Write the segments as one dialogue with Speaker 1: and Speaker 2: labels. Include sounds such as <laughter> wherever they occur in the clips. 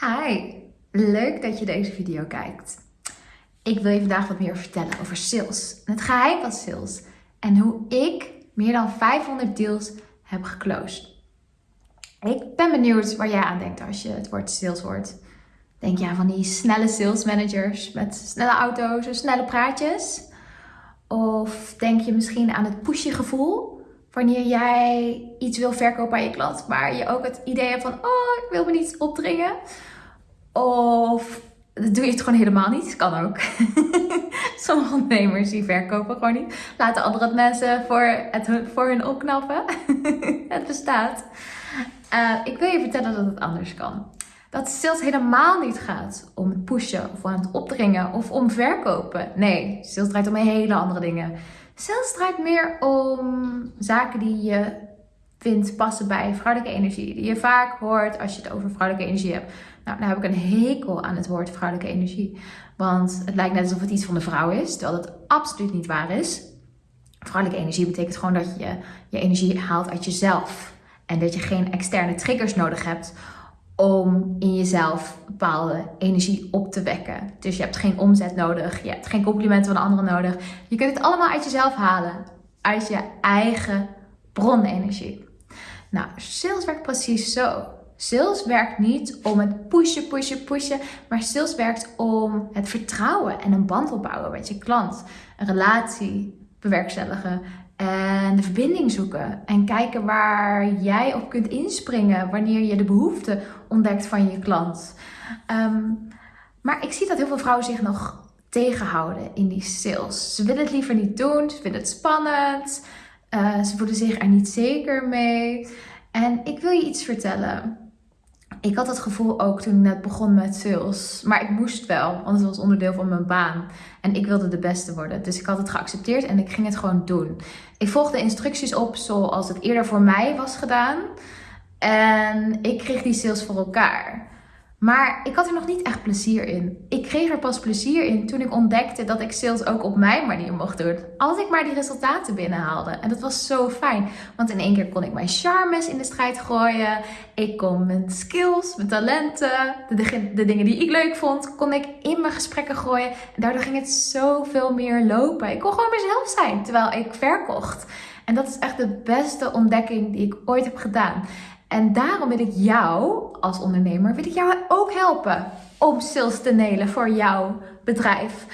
Speaker 1: Hi, leuk dat je deze video kijkt. Ik wil je vandaag wat meer vertellen over sales. Het geheim van sales. En hoe ik meer dan 500 deals heb geclosed. Ik ben benieuwd waar jij aan denkt als je het woord sales hoort. Denk je aan van die snelle sales managers met snelle auto's en snelle praatjes? Of denk je misschien aan het pushy gevoel wanneer jij iets wil verkopen aan je klant, maar je ook het idee hebt van, oh, ik wil me niet opdringen. Of doe je het gewoon helemaal niet. Kan ook. <laughs> Sommige ondernemers die verkopen gewoon niet. Laten andere mensen voor, het, voor hun opknappen. <laughs> het bestaat. Uh, ik wil je vertellen dat het anders kan. Dat sales helemaal niet gaat om het pushen of aan het opdringen of om verkopen. Nee, sales draait om hele andere dingen. Sales draait meer om zaken die je vindt passen bij vrouwelijke energie. Die je vaak hoort als je het over vrouwelijke energie hebt. Nou, dan heb ik een hekel aan het woord vrouwelijke energie. Want het lijkt net alsof het iets van de vrouw is, terwijl het absoluut niet waar is. Vrouwelijke energie betekent gewoon dat je je energie haalt uit jezelf. En dat je geen externe triggers nodig hebt om in jezelf bepaalde energie op te wekken. Dus je hebt geen omzet nodig, je hebt geen complimenten van anderen nodig. Je kunt het allemaal uit jezelf halen, uit je eigen bronenergie. Nou, sales werkt precies zo. Sales werkt niet om het pushen, pushen, pushen, maar sales werkt om het vertrouwen en een band opbouwen met je klant. Een relatie bewerkstelligen en de verbinding zoeken. En kijken waar jij op kunt inspringen wanneer je de behoefte ontdekt van je klant. Ehm, maar ik zie dat heel veel vrouwen zich nog tegenhouden in die sales. Ze willen het liever niet doen, ze vinden het spannend, uh, ze voelen zich er niet zeker mee. En ik wil je iets vertellen. Ik had het gevoel ook toen ik net begon met sales. Maar ik moest wel, want het was onderdeel van mijn baan. En ik wilde de beste worden. Dus ik had het geaccepteerd en ik ging het gewoon doen. Ik volgde instructies op zoals het eerder voor mij was gedaan. En ik kreeg die sales voor elkaar. Maar ik had er nog niet echt plezier in. Ik kreeg er pas plezier in toen ik ontdekte dat ik sales ook op mijn manier mocht doen. Als ik maar die resultaten binnenhaalde. En dat was zo fijn. Want in één keer kon ik mijn charmes in de strijd gooien. Ik kon mijn skills, mijn talenten, de, de dingen die ik leuk vond, kon ik in mijn gesprekken gooien. En daardoor ging het zoveel meer lopen. Ik kon gewoon mezelf zijn terwijl ik verkocht. En dat is echt de beste ontdekking die ik ooit heb gedaan. En daarom wil ik jou als ondernemer, wil ik jou ook helpen om sales te nelen voor jouw bedrijf.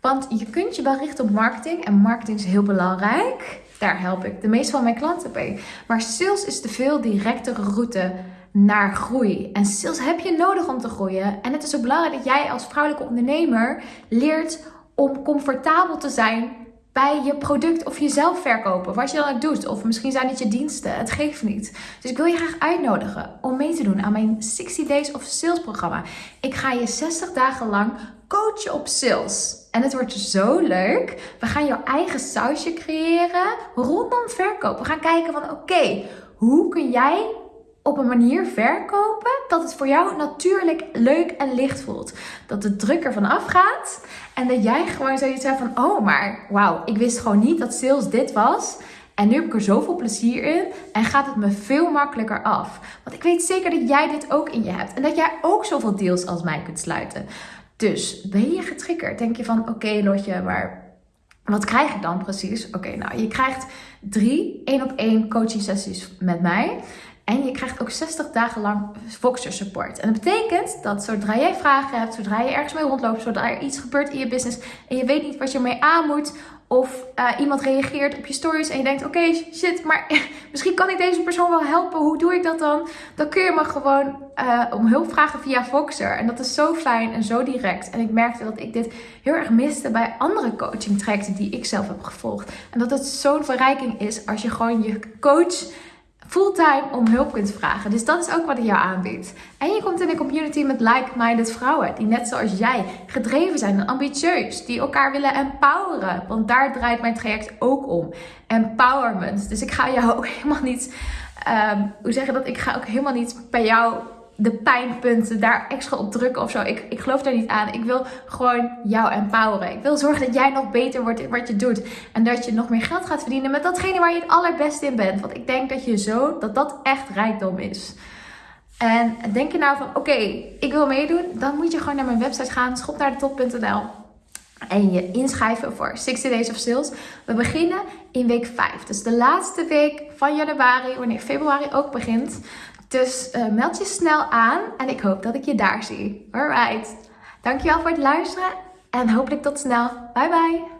Speaker 1: Want je kunt je wel richten op marketing en marketing is heel belangrijk. Daar help ik de meeste van mijn klanten bij. Maar sales is de veel directere route naar groei. En sales heb je nodig om te groeien. En het is ook belangrijk dat jij als vrouwelijke ondernemer leert om comfortabel te zijn bij je product of jezelf verkopen. Wat je dan ook doet. Of misschien zijn het je diensten. Het geeft niet. Dus ik wil je graag uitnodigen om mee te doen aan mijn 60 Days of Sales programma. Ik ga je 60 dagen lang coachen op sales. En het wordt zo leuk. We gaan jouw eigen sausje creëren rondom verkoop. We gaan kijken van oké, hoe kun jij op een manier verkopen dat het voor jou natuurlijk leuk en licht voelt. Dat de druk ervan afgaat en dat jij gewoon zoiets hebt van: oh, maar wauw, ik wist gewoon niet dat sales dit was. En nu heb ik er zoveel plezier in en gaat het me veel makkelijker af. Want ik weet zeker dat jij dit ook in je hebt en dat jij ook zoveel deals als mij kunt sluiten. Dus ben je getriggerd? Denk je van: oké, Lotje, maar wat krijg ik dan precies? Oké, nou, je krijgt drie één op één coaching sessies met mij. En je krijgt ook 60 dagen lang Voxer support. En dat betekent dat zodra jij vragen hebt, zodra je ergens mee rondloopt, zodra er iets gebeurt in je business en je weet niet wat je ermee aan moet, of uh, iemand reageert op je stories en je denkt: oké, shit, maar <laughs> misschien kan ik deze persoon wel helpen. Hoe doe ik dat dan? Dan kun je me gewoon uh, om hulp vragen via Voxer. En dat is zo fijn en zo direct. En ik merkte dat ik dit heel erg miste bij andere coaching trajecten die ik zelf heb gevolgd. En dat het zo'n verrijking is als je gewoon je coach fulltime om hulp kunt vragen. Dus dat is ook wat ik jou aanbied. En je komt in een community met like-minded vrouwen die net zoals jij gedreven zijn en ambitieus, die elkaar willen empoweren. Want daar draait mijn traject ook om. Empowerment. Dus ik ga jou ook <laughs> helemaal niet, um, hoe zeggen dat? Ik ga ook helemaal niet bij jou de pijnpunten daar extra op drukken of zo. Ik, ik geloof daar niet aan. Ik wil gewoon jou empoweren. Ik wil zorgen dat jij nog beter wordt in wat je doet. En dat je nog meer geld gaat verdienen met datgene waar je het allerbeste in bent. Want ik denk dat je zo, dat dat echt rijkdom is. En denk je nou van, oké, ik wil meedoen, dan moet je gewoon naar mijn website gaan, schopnaardetop.nl en je inschrijven voor 60 Days of Sales. We beginnen in week 5, dus de laatste week van januari, wanneer februari ook begint. Dus uh, meld je snel aan en ik hoop dat ik je daar zie. Alright, dankjewel voor het luisteren en hopelijk tot snel. Bye bye!